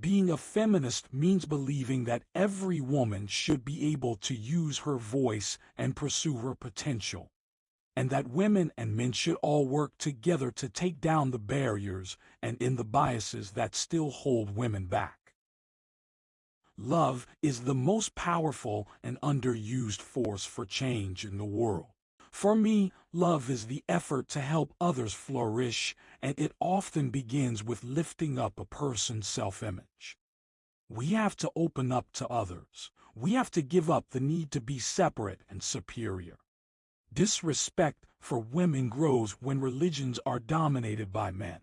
Being a feminist means believing that every woman should be able to use her voice and pursue her potential, and that women and men should all work together to take down the barriers and in the biases that still hold women back. Love is the most powerful and underused force for change in the world. For me, love is the effort to help others flourish, and it often begins with lifting up a person's self-image. We have to open up to others. We have to give up the need to be separate and superior. Disrespect for women grows when religions are dominated by men.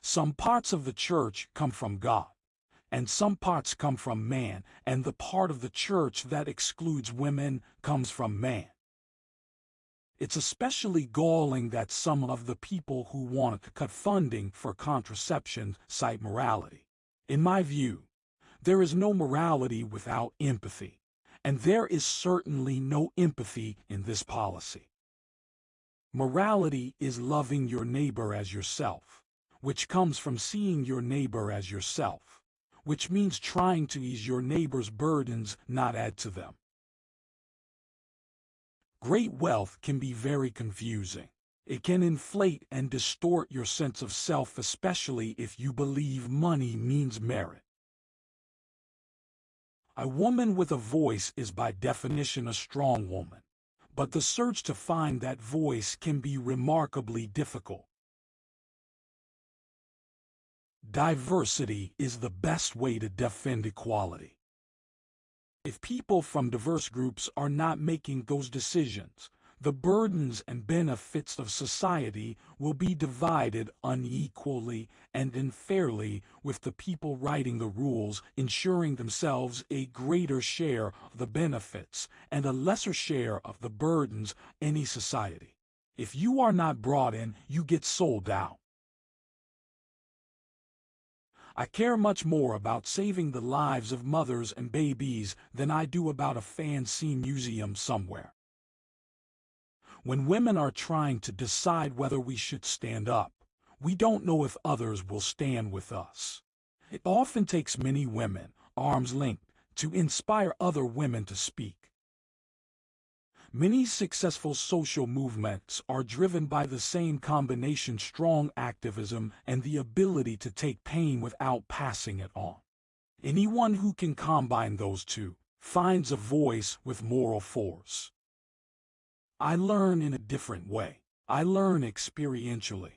Some parts of the church come from God, and some parts come from man, and the part of the church that excludes women comes from man. It's especially galling that some of the people who want to cut funding for contraception cite morality. In my view, there is no morality without empathy, and there is certainly no empathy in this policy. Morality is loving your neighbor as yourself, which comes from seeing your neighbor as yourself, which means trying to ease your neighbor's burdens, not add to them. Great wealth can be very confusing. It can inflate and distort your sense of self, especially if you believe money means merit. A woman with a voice is by definition a strong woman, but the search to find that voice can be remarkably difficult. Diversity is the best way to defend equality. If people from diverse groups are not making those decisions, the burdens and benefits of society will be divided unequally and unfairly with the people writing the rules ensuring themselves a greater share of the benefits and a lesser share of the burdens any society. If you are not brought in, you get sold out. I care much more about saving the lives of mothers and babies than I do about a fancy museum somewhere. When women are trying to decide whether we should stand up, we don't know if others will stand with us. It often takes many women, arms linked, to inspire other women to speak. Many successful social movements are driven by the same combination strong activism and the ability to take pain without passing it on. Anyone who can combine those two finds a voice with moral force. I learn in a different way. I learn experientially.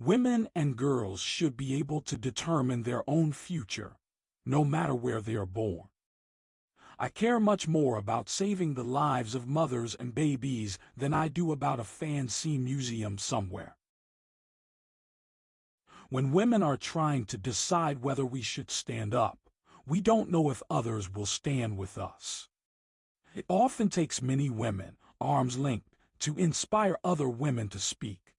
Women and girls should be able to determine their own future, no matter where they are born. I care much more about saving the lives of mothers and babies than I do about a fancy museum somewhere. When women are trying to decide whether we should stand up, we don't know if others will stand with us. It often takes many women, arms linked, to inspire other women to speak.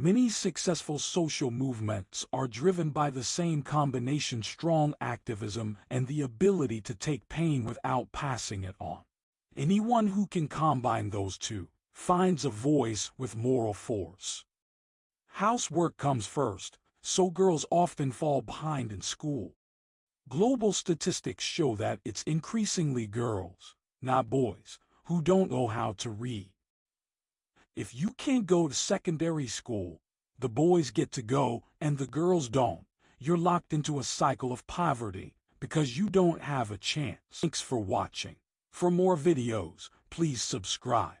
Many successful social movements are driven by the same combination strong activism and the ability to take pain without passing it on. Anyone who can combine those two finds a voice with moral force. Housework comes first, so girls often fall behind in school. Global statistics show that it's increasingly girls, not boys, who don't know how to read. If you can't go to secondary school, the boys get to go and the girls don't. You're locked into a cycle of poverty because you don't have a chance. Thanks for watching. For more videos, please subscribe.